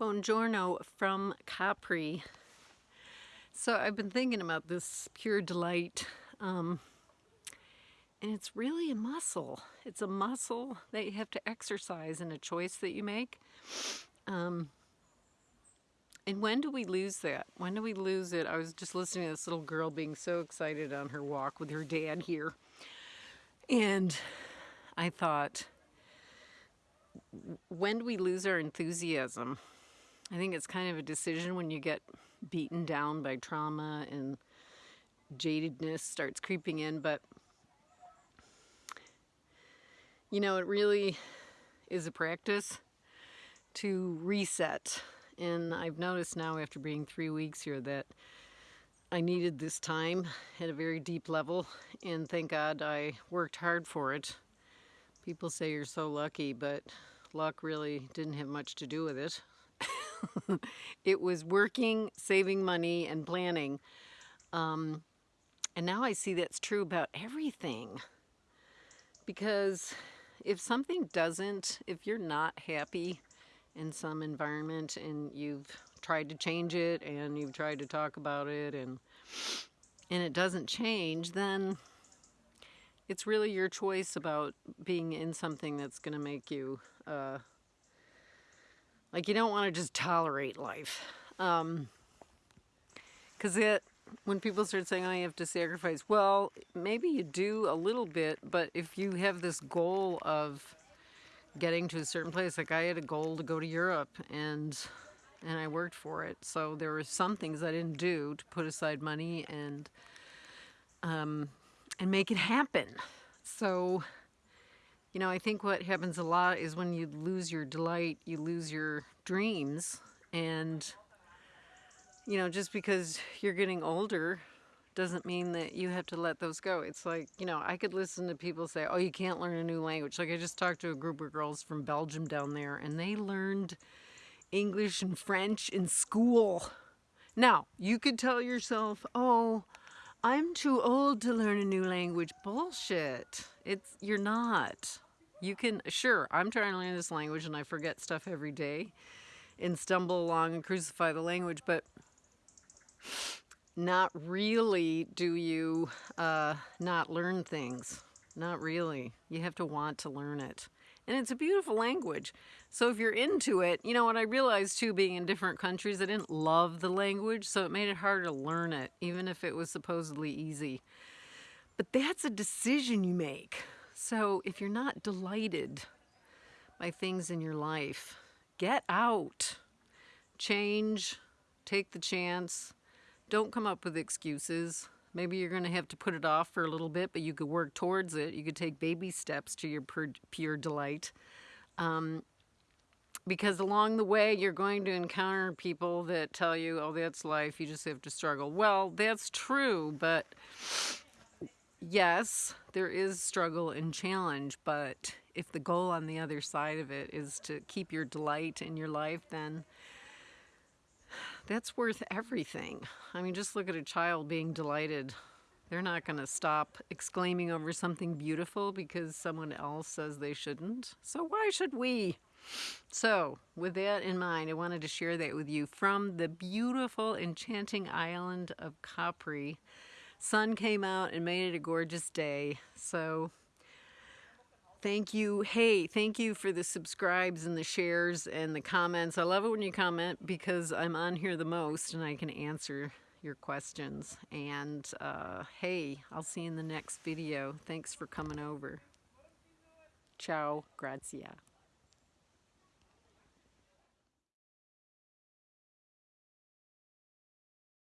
Buongiorno from Capri. So I've been thinking about this pure delight, um, and it's really a muscle. It's a muscle that you have to exercise and a choice that you make. Um, and when do we lose that? When do we lose it? I was just listening to this little girl being so excited on her walk with her dad here. And I thought, when do we lose our enthusiasm? I think it's kind of a decision when you get beaten down by trauma and jadedness starts creeping in, but you know, it really is a practice to reset. And I've noticed now after being three weeks here that I needed this time at a very deep level, and thank God I worked hard for it. People say you're so lucky, but luck really didn't have much to do with it. it was working, saving money, and planning. Um, and now I see that's true about everything. Because if something doesn't, if you're not happy in some environment and you've tried to change it and you've tried to talk about it and and it doesn't change, then it's really your choice about being in something that's going to make you uh, like you don't want to just tolerate life. Um, Because it, when people start saying, oh, have to sacrifice, well, maybe you do a little bit, but if you have this goal of getting to a certain place, like I had a goal to go to Europe and and I worked for it. So there were some things I didn't do to put aside money and um, and make it happen. So you know, I think what happens a lot is when you lose your delight, you lose your dreams. And, you know, just because you're getting older doesn't mean that you have to let those go. It's like, you know, I could listen to people say, oh, you can't learn a new language. Like I just talked to a group of girls from Belgium down there and they learned English and French in school. Now, you could tell yourself, oh, I'm too old to learn a new language. Bullshit. It's you're not. You can sure, I'm trying to learn this language and I forget stuff every day and stumble along and crucify the language, but not really do you uh, not learn things. Not really. You have to want to learn it. And it's a beautiful language. So if you're into it, you know what I realized too, being in different countries, I didn't love the language, so it made it harder to learn it, even if it was supposedly easy. But that's a decision you make. So if you're not delighted by things in your life, get out, change, take the chance, don't come up with excuses. Maybe you're going to have to put it off for a little bit, but you could work towards it. You could take baby steps to your pure delight. Um, because along the way, you're going to encounter people that tell you, oh, that's life, you just have to struggle. Well, that's true, but yes, there is struggle and challenge, but if the goal on the other side of it is to keep your delight in your life, then that's worth everything. I mean, just look at a child being delighted. They're not going to stop exclaiming over something beautiful because someone else says they shouldn't. So why should we? So, with that in mind, I wanted to share that with you from the beautiful, enchanting island of Capri. Sun came out and made it a gorgeous day. So, Thank you. Hey, thank you for the subscribes and the shares and the comments. I love it when you comment because I'm on here the most and I can answer your questions. And uh, hey, I'll see you in the next video. Thanks for coming over. Ciao, grazia.